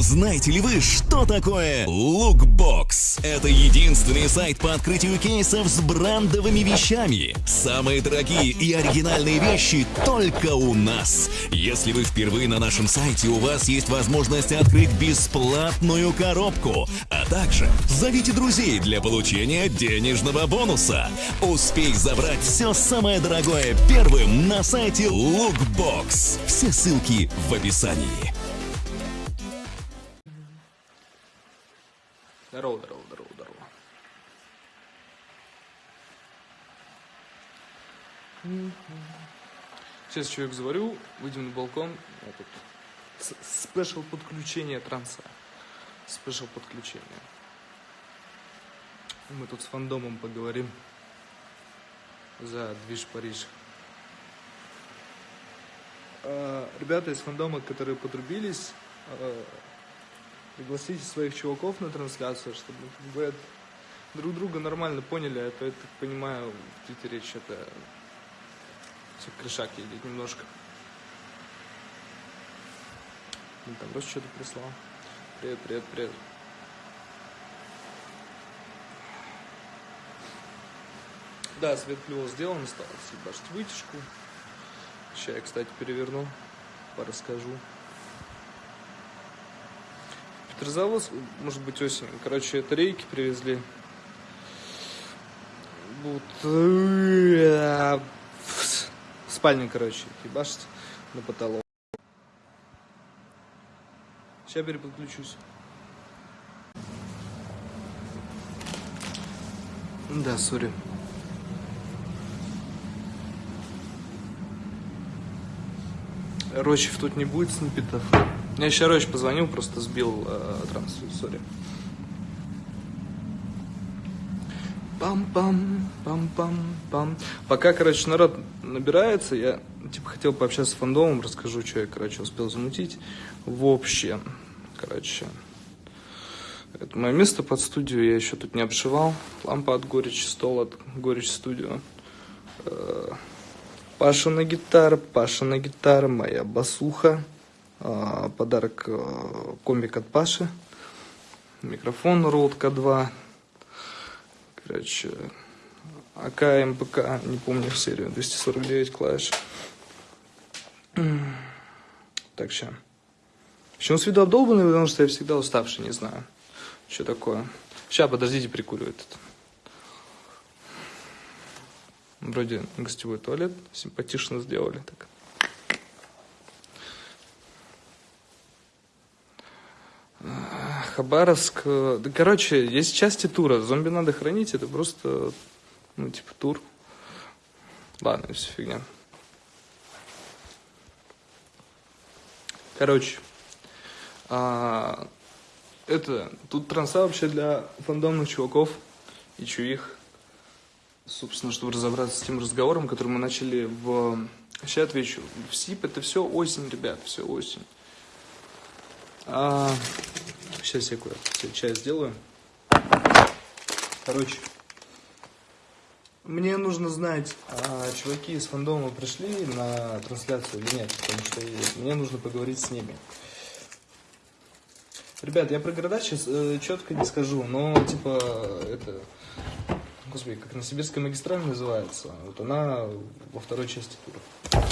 Знаете ли вы, что такое Lookbox? Это единственный сайт по открытию кейсов с брендовыми вещами. Самые дорогие и оригинальные вещи только у нас. Если вы впервые на нашем сайте, у вас есть возможность открыть бесплатную коробку, а также зовите друзей для получения денежного бонуса. Успей забрать все самое дорогое первым на сайте Lookbox. Все ссылки в описании. Здорово, здорово, здорово, здорово. Сейчас человек заварю, выйдем на балкон. Вот тут спешл подключение транса. Спешл подключение. Мы тут с фандомом поговорим за движ Париж. А, Ребята из фандома, которые подрубились, а, пригласите своих чуваков на трансляцию, чтобы это- друг друга нормально поняли, а то я так понимаю, в Твиттере что-то все крышак едет немножко. Ну, там просто что-то прислал. Привет, привет, привет. Да, свет клево сделан, осталось ебашить вытяжку. Сейчас я, кстати, переверну, порасскажу. Петрозаводск, может быть, осенью. Короче, это рейки привезли. Вот. э, Спальня, короче, ебашить на потолок. Сейчас переподключусь. Да, сори. Рощев тут не будет сниппетов. Я еще Рощ позвонил, просто сбил э, трансляцию, сори. Пам-пам, пам-пам-пам. Пока, короче, народ набирается, я типа хотел пообщаться с фандомом, расскажу, что я, короче, успел замутить. В общем, короче, это мое место под студию, я еще тут не обшивал. Лампа от Горечи, стол от Горечь студио. Э, Паша на гитаре, Паша на гитаре, моя басуха. А, Подарок э, комик от Паши. Микрофон Rode K2. Короче, АК, МПК, не помню серию, 249 клавиш. Так, сейчас. Почему с виду обдолбанный? Потому что я всегда уставший, не знаю, что такое. Сейчас, подождите, прикуривает это. Вроде гостевой туалет симпатично сделали так. Хабаровск. э, Да, короче, есть части тура. Зомби надо хранить. Это просто, ну, типа, тур. Ладно, все фигня. Короче, а, это, тут транса вообще для фандомных чуваков и чуих. Собственно, чтобы разобраться с тем разговором, который мы начали в... Сейчас отвечу. В СИП это все осень, ребят, все осень. А, сейчас я кое-что чай сделаю. Короче, мне нужно знать, а чуваки из фандома пришли на трансляцию или нет, потому что мне нужно поговорить с ними. Ребят, я про города сейчас четко не скажу, но типа это, господи, как на Сибирской магистрали называется, вот она во второй части тура.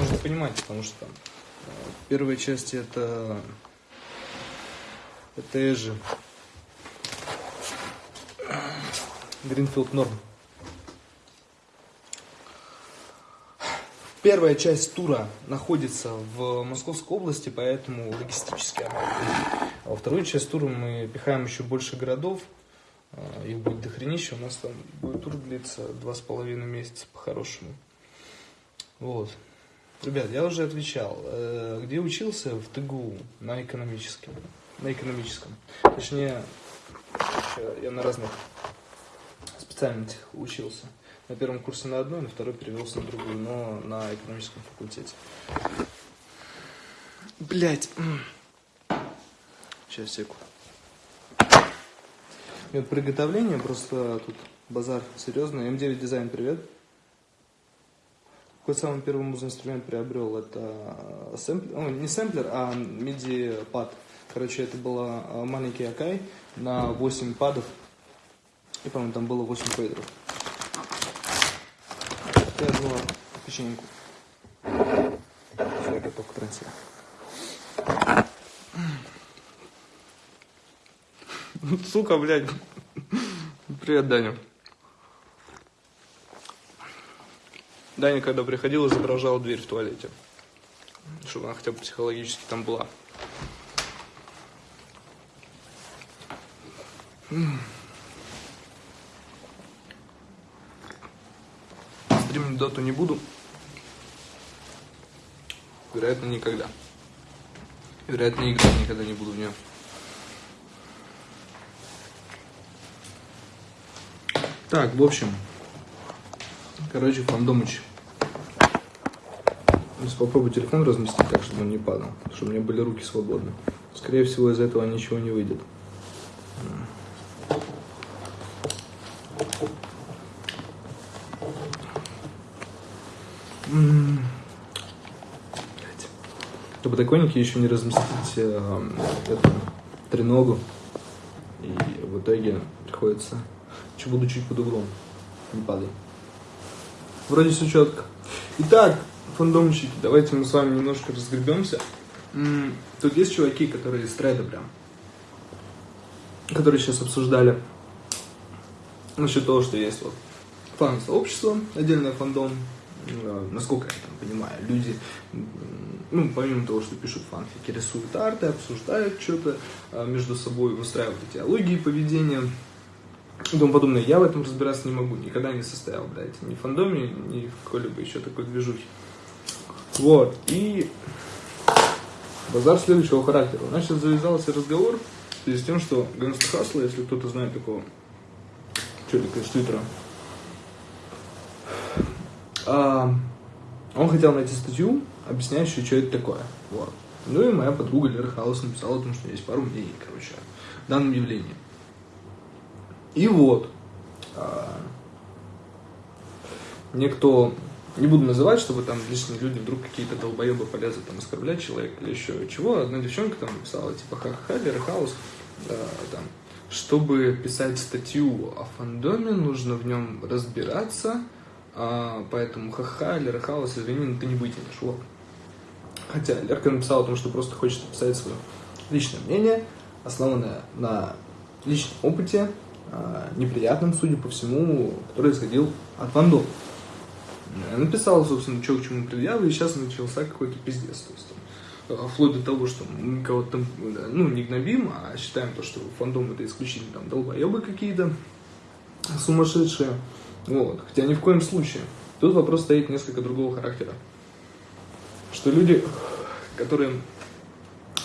Нужно понимать, потому что там э, в первой части это это Эжи. Гринфилд Норм. Первая часть тура находится в Московской области, поэтому логистически она. А во вторую часть тура мы пихаем еще больше городов. А, Их будет дохренище. У нас там будет тур длиться два с половиной месяца по-хорошему. Вот. Ребят, я уже отвечал. Э, Где учился? В ТГУ на экономическом. На экономическом. Точнее, я на разных специальностях учился. На первом курсе на одной, на второй перевелся на другую, но на экономическом факультете. Блять. Сейчас, секу. Метод приготовления, просто тут базар серьезный. М9 дизайн, привет. Какой самый первый музыкальный инструмент приобрел? Это сэмплер, ну, не сэмплер, а MIDI-пад. Короче, это была а, маленький Акай на 8 падов. И, по-моему, там было 8 фейдеров. Я взяла печеньку. Я готов к трансляции. Сука, блядь. Привет, Даня. Даня, когда приходил, изображал дверь в туалете. Чтобы она хотя бы психологически там была. Стримить дату не буду. Вероятно, никогда. Вероятно, играть никогда не буду в нее. Так, в общем, короче, фандомыч. Сейчас попробую телефон разместить так, чтобы он не падал, чтобы у меня были руки свободны. Скорее всего, из этого ничего не выйдет. На подоконнике еще не разместить э, эту треногу. И в итоге приходится еще буду чуть под углом. Не падай. Вроде все четко. Итак, фандомщики, давайте мы с вами немножко разгребемся. Тут есть чуваки, которые из трейда прям, которые сейчас обсуждали насчет того, что есть вот фан-сообщество, отдельное фандом, насколько я там понимаю, люди, ну, помимо того, что пишут фанфики, рисуют арты, обсуждают что-то э, между собой, выстраивают идеологии поведения, и тому подобное. Я в этом разбираться не могу, никогда не состоял, блядь, ни в фандоме, ни в какой-либо еще такой движухе. Вот, и базар следующего характера. У нас сейчас завязался разговор в связи с тем, что Гангста Хасла, если кто-то знает такого челика из Твиттера, он хотел найти статью, объясняющую, что это такое. Вот. Ну и моя подруга Лера Хаус написала о том, что есть пару мнений, короче, о данном явлении. И вот, а, никто, не буду называть, чтобы там лишние люди вдруг какие-то долбоебы полезут там оскорблять человека или еще чего. Одна девчонка там написала, типа, ха-ха, Хаус, да, там, чтобы писать статью о фандоме, нужно в нем разбираться, а, поэтому ха-ха, Лера Хаус, извини, но ты не вытянешь, вот. Хотя Лерка написала о том, что просто хочет написать свое личное мнение, основанное на личном опыте, а, неприятным, судя по всему, который исходил от фандома. Я написал, собственно, что к чему предъявы, и сейчас начался какой-то пиздец. То есть, там, вплоть до того, что мы кого-то там, ну, не гнобим, а считаем то, что фандом это исключительно там долбоебы какие-то сумасшедшие. Вот. Хотя ни в коем случае. Тут вопрос стоит несколько другого характера. Что люди, которые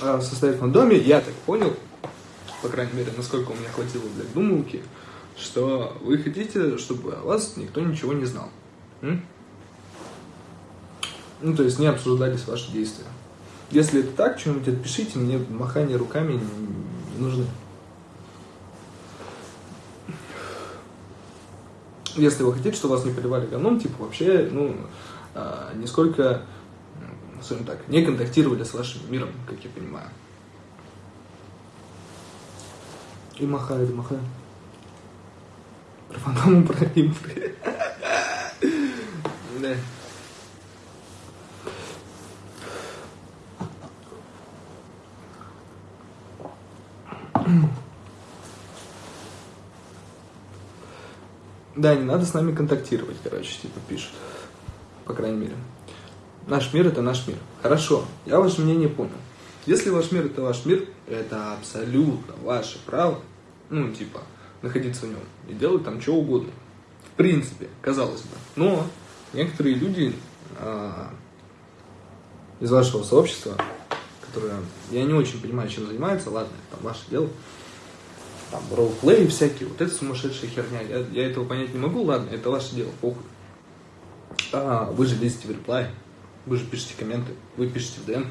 а, состоят в фандоме, я так понял, по крайней мере, насколько у меня хватило для думалки, что вы хотите, чтобы о вас никто ничего не знал. М? Ну, то есть не обсуждались ваши действия. Если это так, что-нибудь отпишите, мне махание руками не нужны. Если вы хотите, чтобы вас не поливали говном, типа вообще, ну, а, нисколько, скажем так, не контактировали с вашим миром, как я понимаю. И махает, махает. Про фантому, про импы. Да. Да, не надо с нами контактировать, короче, типа пишут. По крайней мере. Наш мир это наш мир. Хорошо, я ваше мнение понял. Если ваш мир это ваш мир, это абсолютно ваше право, ну, типа, находиться в нем и делать там что угодно. В принципе, казалось бы. Но некоторые люди а, из вашего сообщества, которые, я не очень понимаю, чем занимаются, ладно, это ваше дело, там, роллплей всякие, вот это сумасшедшая херня, я, я этого понять не могу, ладно, это ваше дело, похуй. А, вы же лезете в реплай, вы же пишете комменты, вы пишете в ДМ,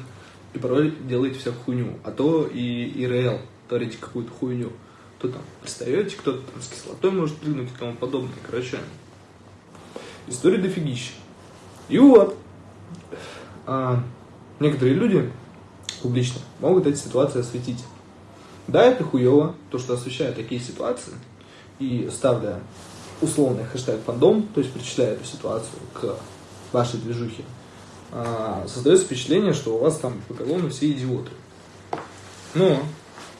и порой делаете всякую хуйню. А то и ИРЛ творите какую-то хуйню. То там пристаете, кто-то там с кислотой может прыгнуть и тому подобное. Короче, история дофигища. И вот, а, некоторые люди публично, могут эти ситуации осветить. Да, это хуево, то, что освещают такие ситуации, и ставля условный хэштег фандом, то есть причисляя эту ситуацию к вашей движухе, а, создается впечатление, что у вас там по колонну все идиоты. Но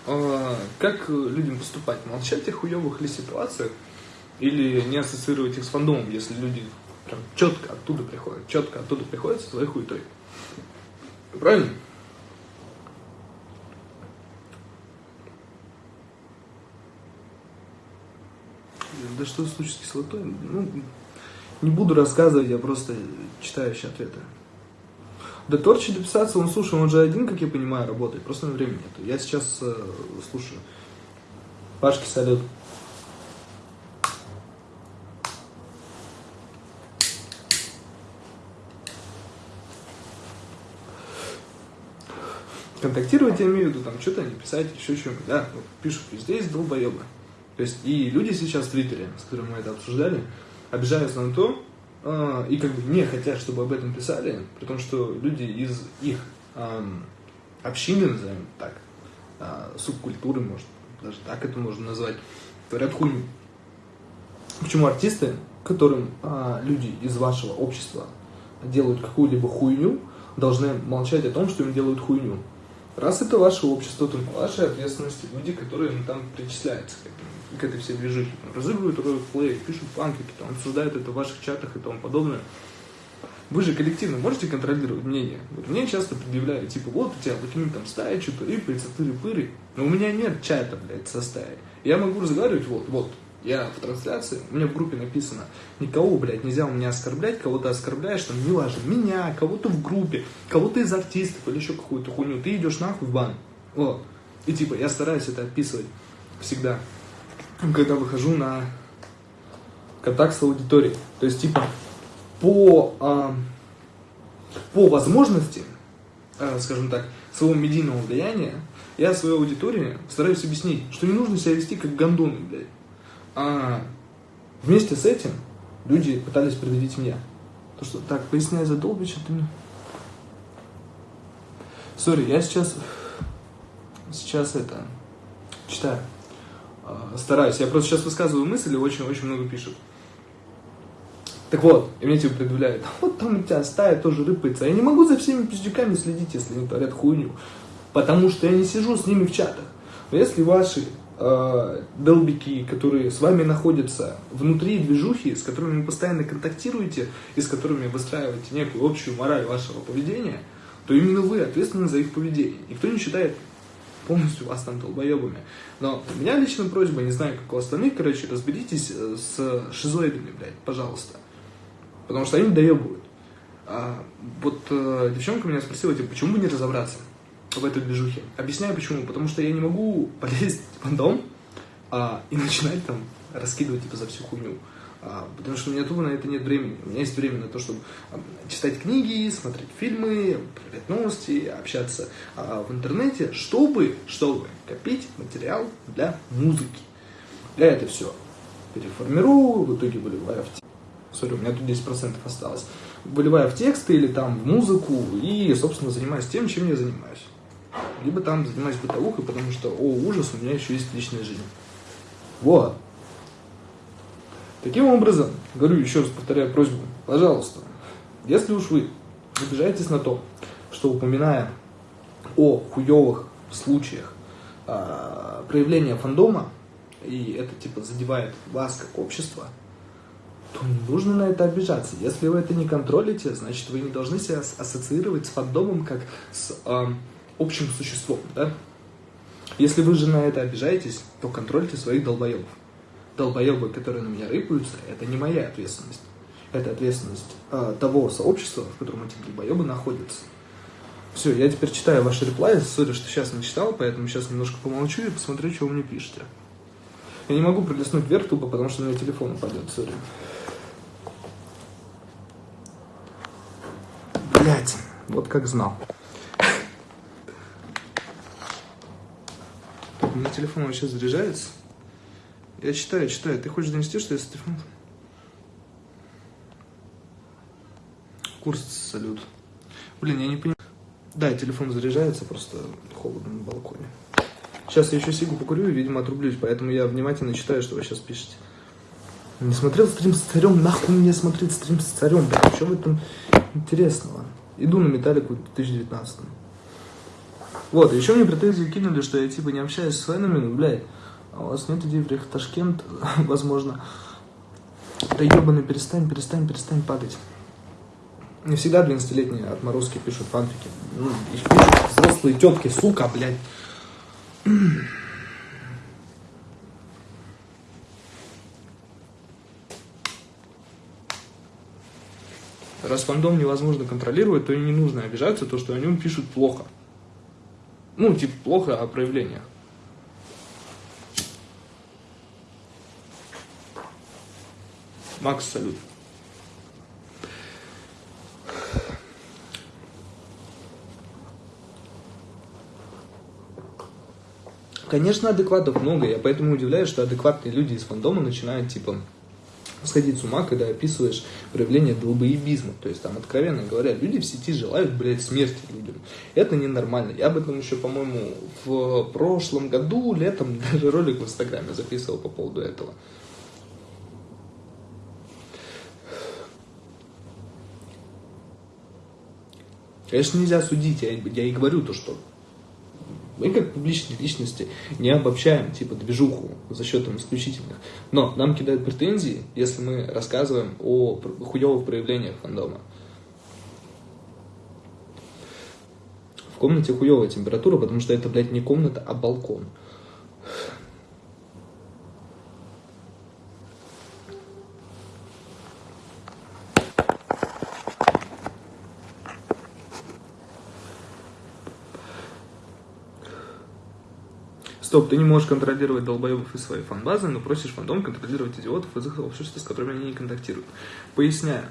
а, как людям поступать? Молчать о хуевых ли ситуациях или не ассоциировать их с фандомом, если люди прям четко оттуда приходят, четко оттуда приходят со своей хуетой. Правильно? Да что случилось с кислотой? Ну, не буду рассказывать, я просто читаю еще ответы. Да Торчи дописаться, он, слушай, он же один, как я понимаю, работает, просто на времени нет. Я сейчас э, слушаю. Пашки, салют. контактировать, я имею в виду, там, что-то не писать, еще что-нибудь, да, вот, пишут, везде есть долбоебы. То есть, и люди сейчас в Твиттере, с которыми мы это обсуждали, обижаются на то, э, и как бы не хотят, чтобы об этом писали, при том, что люди из их э, общины, назовем так, э, субкультуры, может, даже так это можно назвать, говорят хуйню. Почему артисты, которым э, люди из вашего общества делают какую-либо хуйню, должны молчать о том, что им делают хуйню? Раз это ваше общество, то вашей ответственности люди, которые ну, там причисляются к, этому, к этой всей движухе, разыгрывают роль плей, пишут панкики, там, обсуждают это в ваших чатах и тому подобное. Вы же коллективно можете контролировать мнение. Вот мне часто предъявляют, типа, вот у тебя выкинь там стая, что-то рыпается, тыры-пыры. Но у меня нет чата, блядь, со стаей. Я могу разговаривать, вот, вот, я в трансляции, меня в группе написано, никого, блядь, нельзя у меня оскорблять, кого-то оскорбляешь, там, неважно, меня, кого-то в группе, кого-то из артистов или еще какую-то хуйню, ты идешь нахуй в бан. Вот. И типа, я стараюсь это описывать всегда, когда выхожу на контакт с аудиторией. То есть, типа, по, а, по возможности, а, скажем так, своего медийного влияния, я своей аудитории стараюсь объяснить, что не нужно себя вести как гондоны, блядь. А вместе с этим люди пытались предъявить мне. То, что так, поясняй за Долбича, ты мне... Сори, я сейчас... Сейчас это... Читаю. А, стараюсь. Я просто сейчас высказываю мысли, очень-очень много пишут. Так вот, и мне типа предъявляют, вот там у тебя стая тоже рыпается. Я не могу за всеми пиздюками следить, если они творят хуйню. Потому что я не сижу с ними в чатах. Но если ваши э, долбики, которые с вами находятся внутри движухи, с которыми вы постоянно контактируете и с которыми выстраиваете некую общую мораль вашего поведения, то именно вы ответственны за их поведение. Никто не считает полностью вас там долбоебами. Но у меня лично просьба, не знаю, как у остальных, короче, разберитесь э, с шизоидами, блядь, пожалуйста. Потому что они доебывают. А, вот э, девчонка меня спросила, типа, почему бы не разобраться? В этой движухе. Объясняю почему. Потому что я не могу полезть в дом а, и начинать там раскидывать типа за всю хуйню. А, потому что у меня тупо на это нет времени. У меня есть время на то, чтобы а, читать книги, смотреть фильмы, проверять новости, общаться а, в интернете, чтобы, чтобы копить материал для музыки. Я это все переформирую, в итоге выливаю в текст. Сори, у меня тут 10% осталось. Выливаю в тексты или там в музыку и, собственно, занимаюсь тем, чем я занимаюсь либо там занимаюсь бытовухой, потому что, о, ужас, у меня еще есть личная жизнь. Вот. Таким образом, говорю еще раз, повторяю просьбу, пожалуйста, если уж вы обижаетесь на то, что упоминая о хуевых случаях э, проявления фандома, и это типа задевает вас как общество, то не нужно на это обижаться. Если вы это не контролите, значит вы не должны себя ассоциировать с фандомом как с э, общим существом, да? Если вы же на это обижаетесь, то контрольте своих долбоебов. Долбоебы, которые на меня рыпаются, это не моя ответственность. Это ответственность э, того сообщества, в котором эти долбоебы находятся. Все, я теперь читаю ваши реплаи. Сори, что сейчас не читал, поэтому сейчас немножко помолчу и посмотрю, что вы мне пишете. Я не могу пролистнуть вверх тупо, потому что у меня телефон упадет, сори. Блять, вот как знал. Меня телефон вообще заряжается. Я читаю, читаю. Ты хочешь донести, что я с телефоном? Курс салют. Блин, я не понимаю. Да, телефон заряжается, просто холодно на балконе. Сейчас я еще сигу покурю и, видимо, отрублюсь, поэтому я внимательно читаю, что вы сейчас пишете. Не смотрел стрим с царем, нахуй мне смотреть стрим с царем, блядь, что в этом интересного? Иду на металлику в 2019. Вот, еще мне претензии кинули, что я типа не общаюсь с фенами, ну, блядь, а у вас нет идей приехать в Ташкент, возможно. Да ебаный, перестань, перестань, перестань падать. Не всегда 12-летние отморозки пишут фанфики. Ну, их пишут взрослые тетки, сука, блядь. Раз фандом невозможно контролировать, то и не нужно обижаться, то, что о нем пишут плохо. Ну, типа, плохо о проявлениях. Макс, салют. Конечно, адекватов много, я поэтому удивляюсь, что адекватные люди из фандома начинают, типа, сходить с ума, когда описываешь проявление долбоебизма. То есть там, откровенно говоря, люди в сети желают, блядь, смерти людям. Это ненормально. Я об этом еще, по-моему, в прошлом году, летом, даже ролик в Инстаграме записывал по поводу этого. Конечно, нельзя судить, я, я и говорю то, что мы как публичные личности не обобщаем типа движуху за счет там, исключительных. Но нам кидают претензии, если мы рассказываем о хуевых проявлениях фандома. В комнате хуевая температура, потому что это, блядь, не комната, а балкон. Стоп, ты не можешь контролировать долбоебов из своей фанбазы, но просишь фандом контролировать идиотов из их общества, с которыми они не контактируют. Поясняю,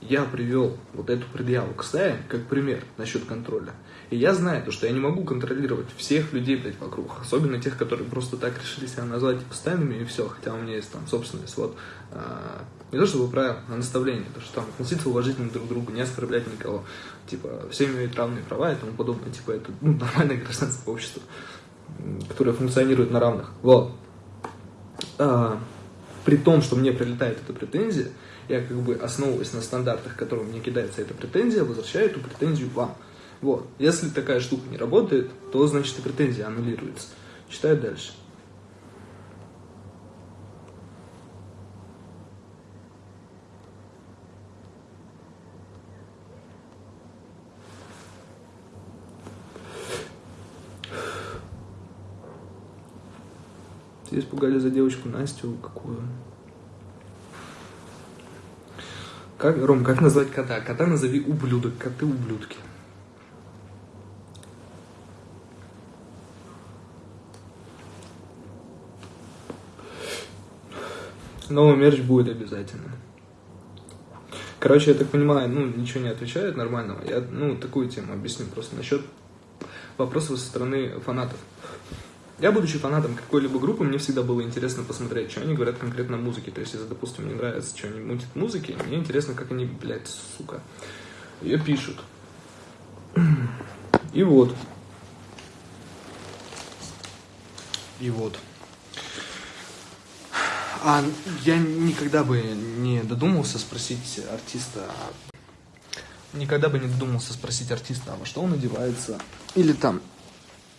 я привел вот эту предъяву к стае как пример насчет контроля. И я знаю, то, что я не могу контролировать всех людей, блядь, вокруг. Особенно тех, которые просто так решили себя назвать типа, стайными и все. Хотя у меня есть там собственность. Вот, а, не то чтобы правило, а наставление. То, что там относиться уважительно друг к другу, не оскорблять никого. Типа, все имеют равные права и тому подобное. Типа, это ну, нормальное гражданское общество которые функционируют на равных. Вот. А, при том, что мне прилетает эта претензия, я как бы основываясь на стандартах, которым мне кидается эта претензия, возвращаю эту претензию вам. Вот. Если такая штука не работает, то значит и претензия аннулируется. Читаю дальше. Все испугали за девочку Настю какую. Как, Ром, как назвать кота? Кота назови ублюдок, коты ублюдки. Новый мерч будет обязательно. Короче, я так понимаю, ну, ничего не отвечает нормального. Я, ну, такую тему объясню просто насчет вопросов со стороны фанатов. Я, будучи фанатом какой-либо группы, мне всегда было интересно посмотреть, что они говорят конкретно о музыке. То есть, если, допустим, мне нравится, что они мутят музыки, мне интересно, как они, блядь, сука, ее пишут. И вот. И вот. А я никогда бы не додумался спросить артиста, никогда бы не додумался спросить артиста, а во что он одевается, или там,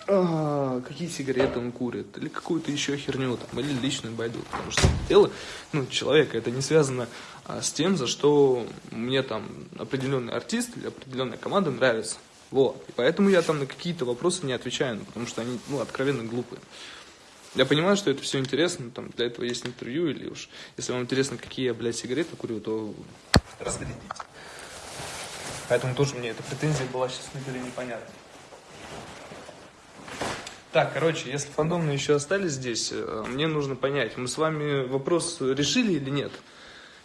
а, какие сигареты он курит, или какую-то еще херню, там, или личную байду, потому что дело, ну, человека, это не связано а, с тем, за что мне там определенный артист или определенная команда нравится. Вот. И поэтому я там на какие-то вопросы не отвечаю, ну, потому что они, ну, откровенно глупые. Я понимаю, что это все интересно, там, для этого есть интервью, или уж, если вам интересно, какие я, блядь, сигареты курю, то разглядите. Поэтому тоже мне эта претензия была сейчас на деле непонятна. Так, короче, если фандомные еще остались здесь, э, мне нужно понять, мы с вами вопрос решили или нет?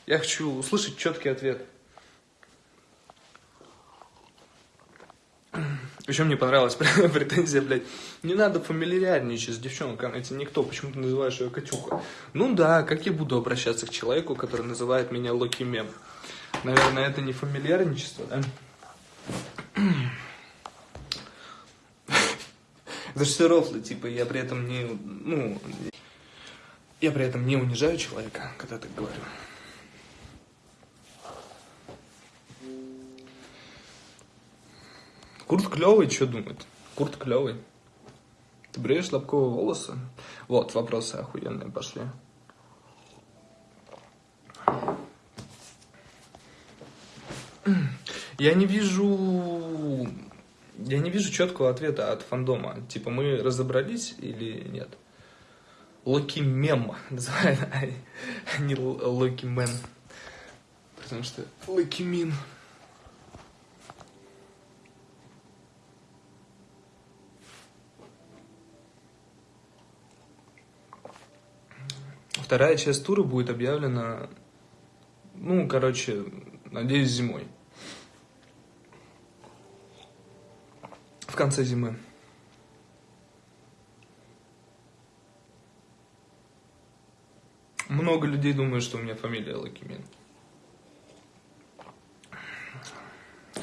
Я хочу услышать четкий ответ. Еще мне понравилась претензия, блядь. Не надо фамильярничать с девчонкой, это никто, почему ты называешь ее Катюха? Ну да, как я буду обращаться к человеку, который называет меня Локи Мем? Наверное, это не фамильярничество, да? Да что рофлы, типа, я при этом не, ну, я при этом не унижаю человека, когда так говорю. Курт клевый, что думает? Курт клевый. Ты бреешь лобковые волосы? Вот, вопросы охуенные пошли. Я не вижу... Я не вижу четкого ответа от фандома. Типа, мы разобрались или нет? Локи Мем называют, а не Локи Мен. Потому что Локи Мин. Вторая часть тура будет объявлена, ну, короче, надеюсь, зимой. В конце зимы. Много людей думают, что у меня фамилия Лакимин.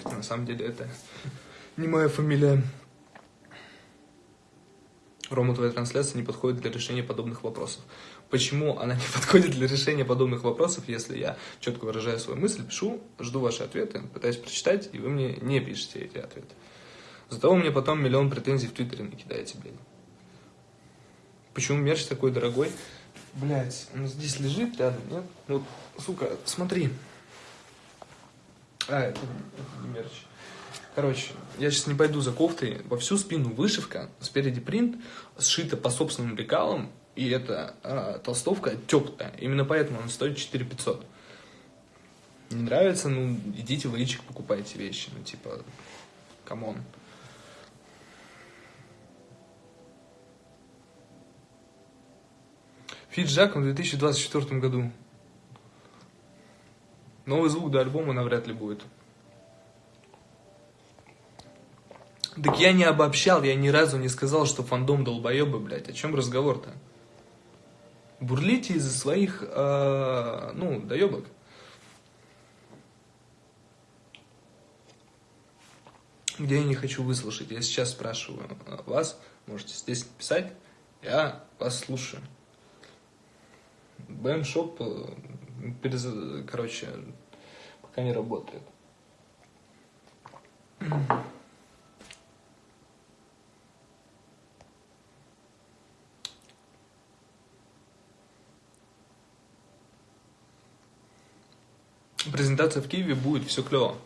На самом деле это не моя фамилия. Рома, твоя трансляция не подходит для решения подобных вопросов. Почему она не подходит для решения подобных вопросов, если я четко выражаю свою мысль, пишу, жду ваши ответы, пытаюсь прочитать, и вы мне не пишете эти ответы. Зато вы мне потом миллион претензий в Твиттере накидаете, блядь. Почему мерч такой дорогой? Блядь, он здесь лежит рядом, нет? Вот, сука, смотри. А, это, это не мерч. Короче, я сейчас не пойду за кофтой. Во всю спину вышивка, спереди принт, сшита по собственным лекалам, и эта э, толстовка теплая. Именно поэтому она стоит 4 500. Не нравится, ну, идите в личик, покупайте вещи. Ну, типа, come on. Фит Жаком в 2024 году. Новый звук до альбома навряд ли будет. Так я не обобщал, я ни разу не сказал, что фандом долбоебы, блядь. О чем разговор-то? Бурлите из-за своих, э, ну, доебок. Где я не хочу выслушать. Я сейчас спрашиваю вас, можете здесь писать, я вас слушаю. БМ-шоп, э, короче, пока не работает. презентация в Киеве будет, все клево.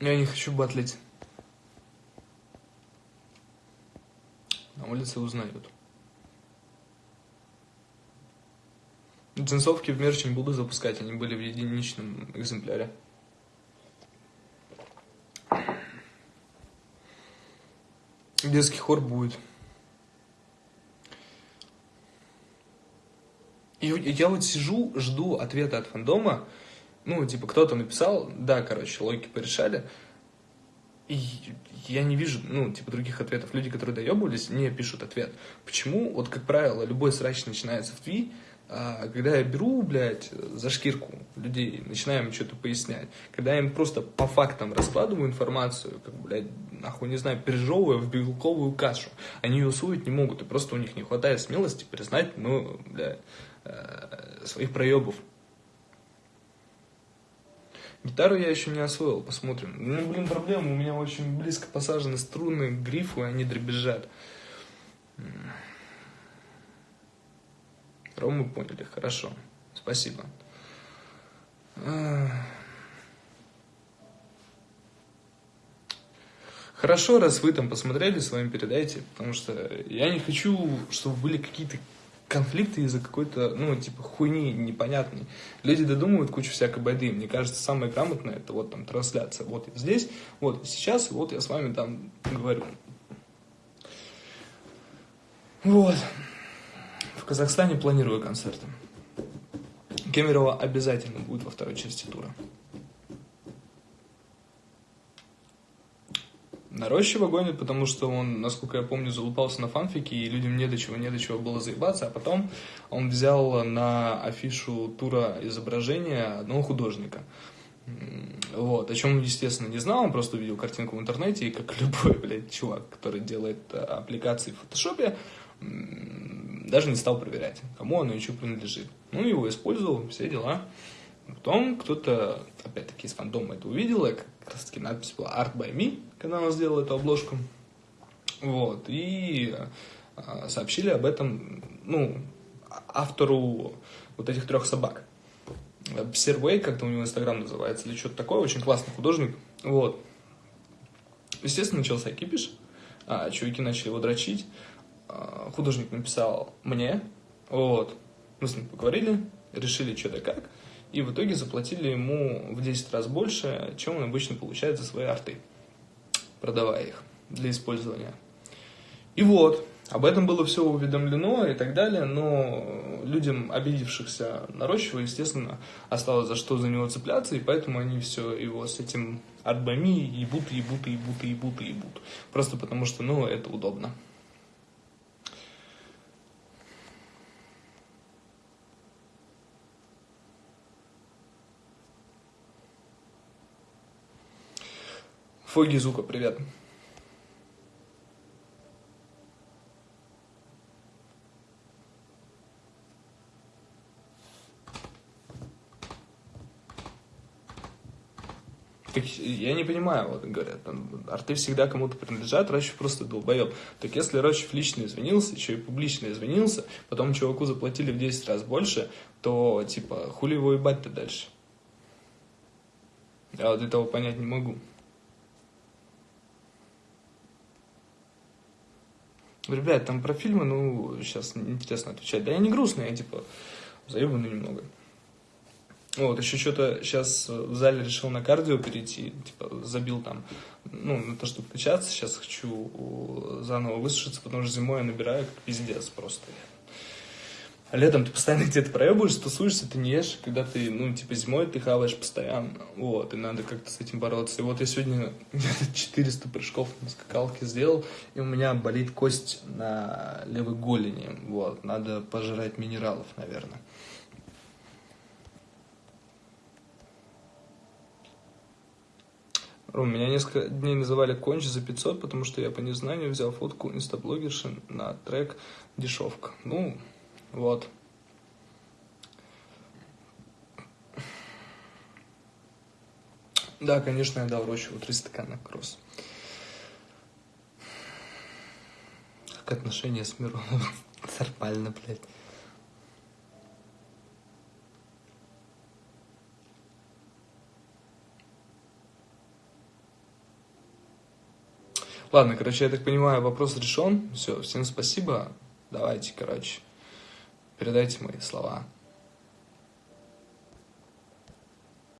Я не хочу батлить. На улице узнают. Джинсовки в мерч не буду запускать, они были в единичном экземпляре. Детский хор будет. И я вот сижу, жду ответа от фандома. Ну, типа, кто-то написал, да, короче, логики порешали. И я не вижу, ну, типа, других ответов. Люди, которые доебывались, не пишут ответ. Почему? Вот, как правило, любой срач начинается в тви, когда я беру, блядь, за шкирку людей, начинаю им что-то пояснять, когда я им просто по фактам раскладываю информацию, как, блядь, нахуй, не знаю, пережевывая в белковую кашу, они ее усвоить не могут, и просто у них не хватает смелости признать, ну, блядь, э, своих проебов. Гитару я еще не освоил, посмотрим. Ну, блин, проблема, у меня очень близко посажены струны, грифы, они дребезжат. Рому поняли, хорошо. Спасибо. Хорошо, раз вы там посмотрели, с вами передайте, потому что я не хочу, чтобы были какие-то конфликты из-за какой-то, ну, типа, хуйни непонятной. Люди додумывают кучу всякой байды. Мне кажется, самое грамотное, это вот там трансляция. Вот я здесь, вот сейчас, вот я с вами там говорю. Вот. В Казахстане планирую концерты. Кемерово обязательно будет во второй части тура. Нарощиво гонит, потому что он, насколько я помню, залупался на фанфике, и людям не до чего, не до чего было заебаться, а потом он взял на афишу тура изображение одного художника. Вот, о чем он, естественно, не знал, он просто увидел картинку в интернете, и как любой, блядь, чувак, который делает э, аппликации в фотошопе, даже не стал проверять, кому оно что принадлежит. Ну, его использовал, все дела. Потом кто-то, опять-таки, из фандома это увидел, как раз таки надпись была Art by Me, когда он сделал эту обложку. Вот, и э, сообщили об этом, ну, автору вот этих трех собак. Сервей, как-то у него инстаграм называется, или что-то такое, очень классный художник. Вот. Естественно, начался кипиш, а, чуваки начали его дрочить. А, художник написал мне, вот. Мы с ним поговорили, решили что-то как, и в итоге заплатили ему в 10 раз больше, чем он обычно получает за свои арты, продавая их для использования. И вот, об этом было все уведомлено и так далее, но людям, обидевшихся на Рощева, естественно, осталось за что за него цепляться, и поэтому они все его с этим арбами ебут, ебут, ебут, ебут, ебут. Просто потому что, ну, это удобно. Фоги Зука, привет. Так я не понимаю, вот говорят, там, арты всегда кому-то принадлежат, Рощев просто долбоеб. Так если Рощев лично извинился, еще и публично извинился, потом чуваку заплатили в 10 раз больше, то, типа, хули его ебать-то дальше? Я вот этого понять не могу. Ребят, там про фильмы, ну, сейчас интересно отвечать. Да я не грустный, я, типа, заебанный немного. Вот, еще что-то сейчас в зале решил на кардио перейти, типа, забил там, ну, на то, чтобы качаться, сейчас хочу заново высушиться, потому что зимой я набираю как пиздец просто. Летом ты постоянно где-то проебываешь, тусуешься, ты не ешь, когда ты, ну, типа, зимой ты хаваешь постоянно, вот, и надо как-то с этим бороться. И вот я сегодня где-то 400 прыжков на скакалке сделал, и у меня болит кость на левой голени, вот, надо пожрать минералов, наверное. Ром, меня несколько дней называли конч за 500, потому что я по незнанию взял фотку инстаблогерши на трек «Дешевка». Ну, вот. Да, конечно, я Рощеву три стакана кросс. Как отношения с Мироновым? Нормально, блядь. Ладно, короче, я так понимаю, вопрос решен. Все, всем спасибо. Давайте, короче, передайте мои слова.